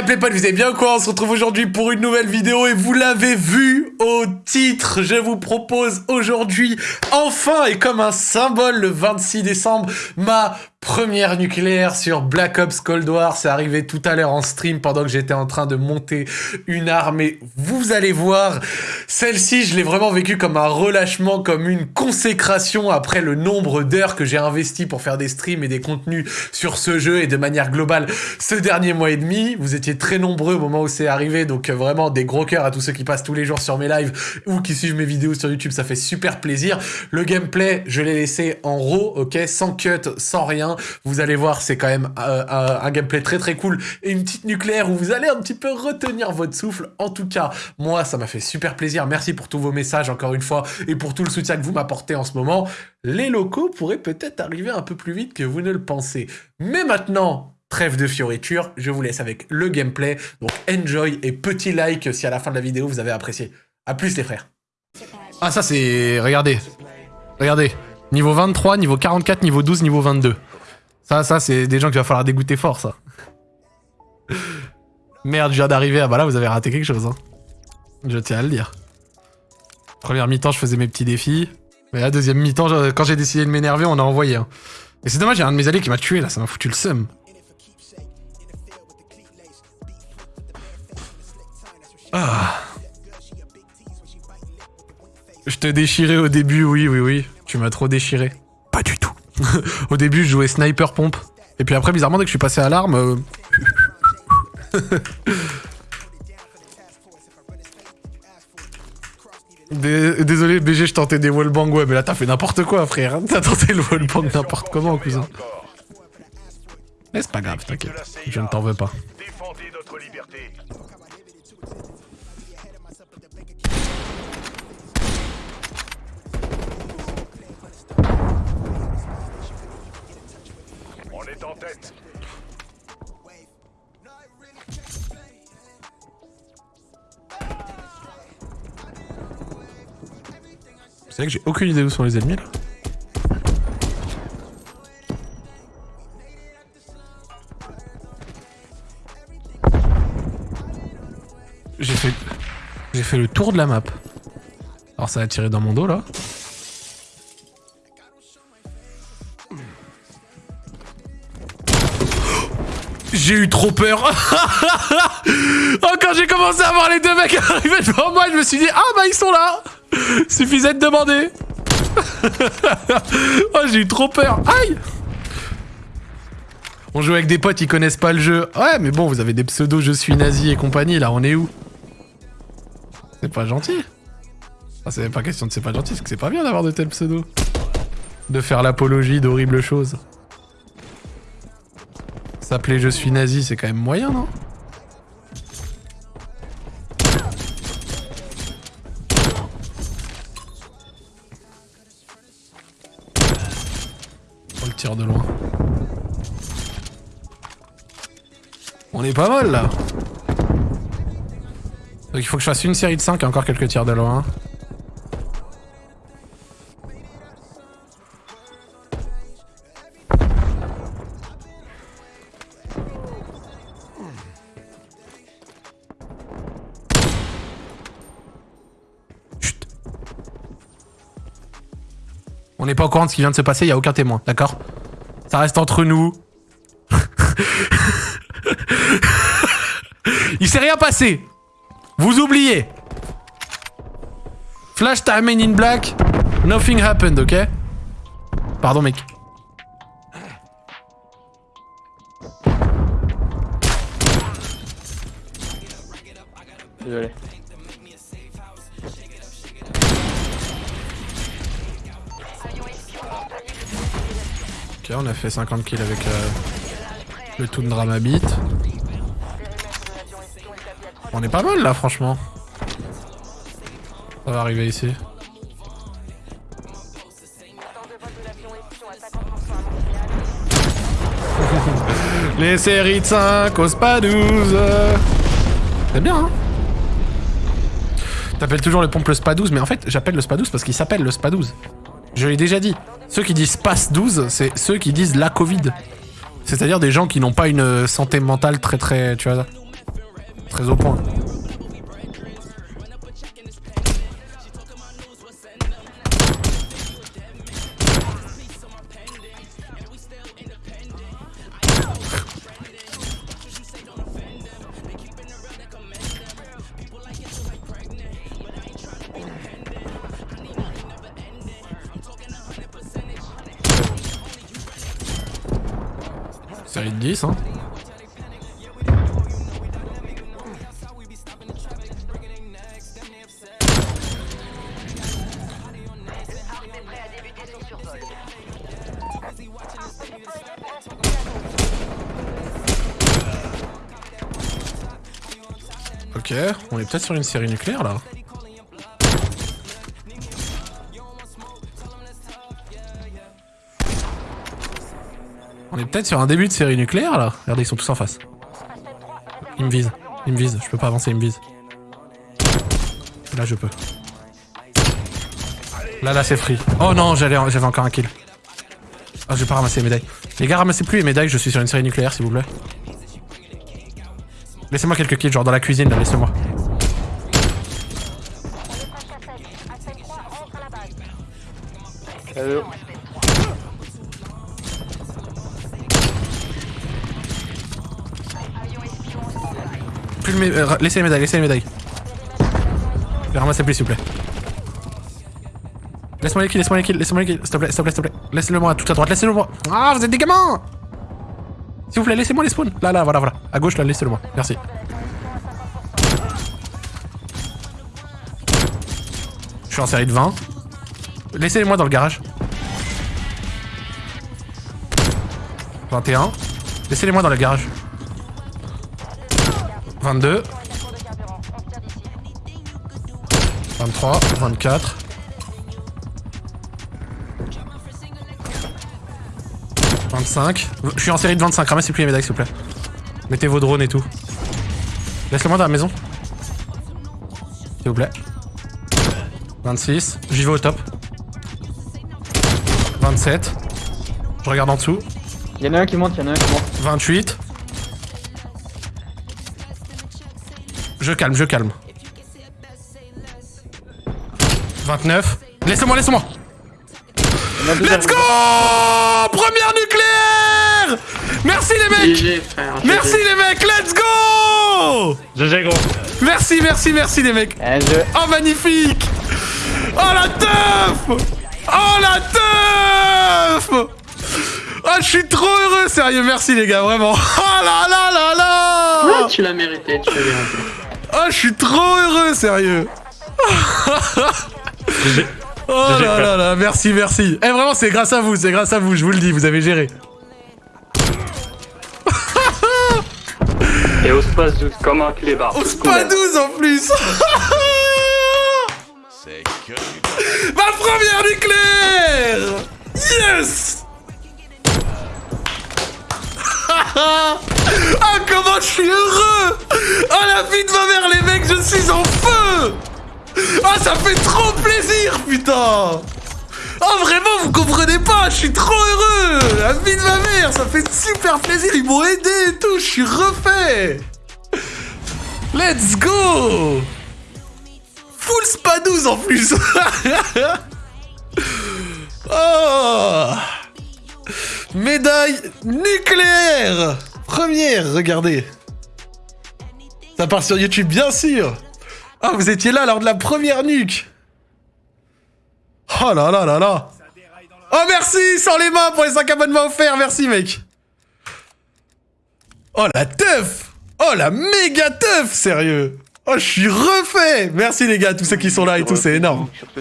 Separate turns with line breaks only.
Gameplay pas, vous avez bien quoi On se retrouve aujourd'hui pour une nouvelle vidéo et vous l'avez vu au titre. Je vous propose aujourd'hui, enfin et comme un symbole, le 26 décembre, ma Première nucléaire sur Black Ops Cold War, c'est arrivé tout à l'heure en stream pendant que j'étais en train de monter une arme et vous allez voir, celle-ci je l'ai vraiment vécue comme un relâchement, comme une consécration après le nombre d'heures que j'ai investi pour faire des streams et des contenus sur ce jeu et de manière globale ce dernier mois et demi. Vous étiez très nombreux au moment où c'est arrivé, donc euh, vraiment des gros cœurs à tous ceux qui passent tous les jours sur mes lives ou qui suivent mes vidéos sur YouTube, ça fait super plaisir. Le gameplay, je l'ai laissé en raw, ok, sans cut, sans rien vous allez voir, c'est quand même euh, un, gameplay très très cool et une petite nucléaire où vous allez un petit peu retenir votre souffle. En tout cas, moi, ça m'a fait super plaisir. Merci pour tous vos messages encore une fois et pour tout le soutien que vous m'apportez en ce moment. Les locaux pourraient peut-être arriver un peu plus vite que vous ne le pensez. Mais maintenant, Trêve de fioriture, je vous laisse avec le gameplay. Donc enjoy et petit like si à la fin de la vidéo vous avez apprécié. A plus les frères. Ah ça c'est... Regardez. Regardez. Niveau 23, niveau 44, niveau 12, niveau 22. Ça, ça, c'est des gens qu'il va falloir dégoûter fort, ça. Merde, je viens d'arriver. Ah bah là, vous avez raté quelque chose. Hein. Je tiens à le dire. Première mi-temps, je faisais mes petits défis. Mais la deuxième mi-temps, quand j'ai décidé de m'énerver, on a envoyé. Hein. Et c'est dommage, il y a un de mes alliés qui m'a tué, là. Ça m'a foutu le seum. Ah. Je te déchirais au début, oui, oui, oui. Tu m'as trop déchiré. Pas du tout. Au début, je jouais sniper pompe. Et puis après, bizarrement, dès que je suis passé à l'arme... Euh, désolé BG, je tentais des wallbang, ouais, mais là t'as fait n'importe quoi frère, t'as tenté le wallbang n'importe comment cousin. Mais c'est pas grave, t'inquiète, je ne t'en veux pas. C'est vrai que j'ai aucune idée où sont les ennemis là. J'ai fait... Le tour de la map. Alors ça a tiré dans mon dos là. J'ai eu trop peur. oh, quand j'ai commencé à voir les deux mecs arriver devant moi, je me suis dit, ah bah ils sont là. Suffisait de demander. oh, j'ai eu trop peur. Aïe On joue avec des potes, ils connaissent pas le jeu. Ouais, mais bon, vous avez des pseudos je suis nazi et compagnie, là, on est où? C'est pas gentil. Ah, c'est pas question de c'est pas gentil, c'est que c'est pas bien d'avoir de tels pseudos. De faire l'apologie d'horribles choses. S'appeler je suis nazi, c'est quand même moyen, non? De loin. On est pas mal là. Donc il faut que je fasse une série de 5 et encore quelques tirs de loin. On n'est pas au courant de ce qui vient de se passer, il n'y a aucun témoin, d'accord? Ça reste entre nous. il s'est rien passé. Vous oubliez. Flash time in black. Nothing happened, ok? Pardon, mec. Désolé. On a fait 50 kills avec euh, le Tundra Mabit. On est pas mal là, franchement. On va arriver ici. Les séries de 5 au SPA 12 C'est bien, hein T'appelles toujours le pompe le SPA 12, mais en fait, j'appelle le SPA 12 parce qu'il s'appelle le SPA 12. Je l'ai déjà dit. Ceux qui disent passe 12, c'est ceux qui disent la Covid. C'est-à-dire des gens qui n'ont pas une santé mentale très très... Tu vois Très au point. Série de 10, hein. Ok, on est peut-être sur une série nucléaire là. On est peut-être sur un début de série nucléaire là. Regardez, ils sont tous en face. Ils me visent. Ils me visent. Je peux pas avancer, ils me visent. Là, je peux. Là, là, c'est free. Oh non, j'avais encore un kill. Oh, je vais pas ramasser les médailles. Les gars, ramassez plus les médailles, je suis sur une série nucléaire, s'il vous plaît. Laissez-moi quelques kills, genre dans la cuisine, laissez-moi. Euh, laissez les médailles, laissez les médailles. Les ramassez plus, s'il vous plaît. Laisse-moi les kills, laisse-moi les kills, laisse-moi les kills, s'il te plaît, s'il te plaît, s'il te plaît. Laissez-le moi, tout à droite, laissez-le moi. Ah, vous êtes des gamins S'il vous plaît, laissez-moi les spawns. Là, là, voilà, voilà. À gauche, là, laissez-le moi. Merci. Je suis en série de 20. Laissez-les-moi dans le garage. 21. Laissez-les-moi dans le garage. 22. 23, 24. 25. Je suis en série de 25, ramassez plus les médailles s'il vous plaît. Mettez vos drones et tout. Laisse-le-moi dans la maison. S'il vous plaît. 26. J'y vais au top. 27. Je regarde en dessous.
Y'en a un qui monte, y'en a un qui monte.
28. Je calme, je calme. 29. Laissez-moi, laissez-moi. Let's go Première nucléaire Merci les mecs
GG frère.
Merci les mecs, let's go
GG gros.
Merci, merci, merci les mecs. Oh magnifique Oh la teuf Oh la teuf Oh je suis trop heureux, sérieux, merci les gars, vraiment Oh là là là là
Ah, tu l'as mérité, tu l'as mérité.
Oh je suis trop heureux, sérieux. Oh là là là, merci, merci. Eh vraiment, c'est grâce à vous, c'est grâce à vous, je vous le dis, vous avez géré.
Et au space 12 comme un clébard.
C'est pas 12 en plus Ma première nucléaire. Yes Ah comment je suis heureux Oh la vie de ma mère les mecs, je suis en feu Ah ça fait trop plaisir putain Oh vraiment vous comprenez pas, je suis trop heureux La vie de ma mère, ça fait super plaisir, ils m'ont aidé et tout, je suis refait Let's go Full spadouze en plus Oh Médaille nucléaire. Première, regardez. Ça part sur YouTube, bien sûr. Ah, vous étiez là lors de la première nuque. Oh là là là là. Oh merci Sans les mains pour les 5 abonnements offerts, merci mec. Oh la teuf. Oh la méga teuf, sérieux. Oh je suis refait. Merci les gars, tous ceux qui sont là et tout, c'est énorme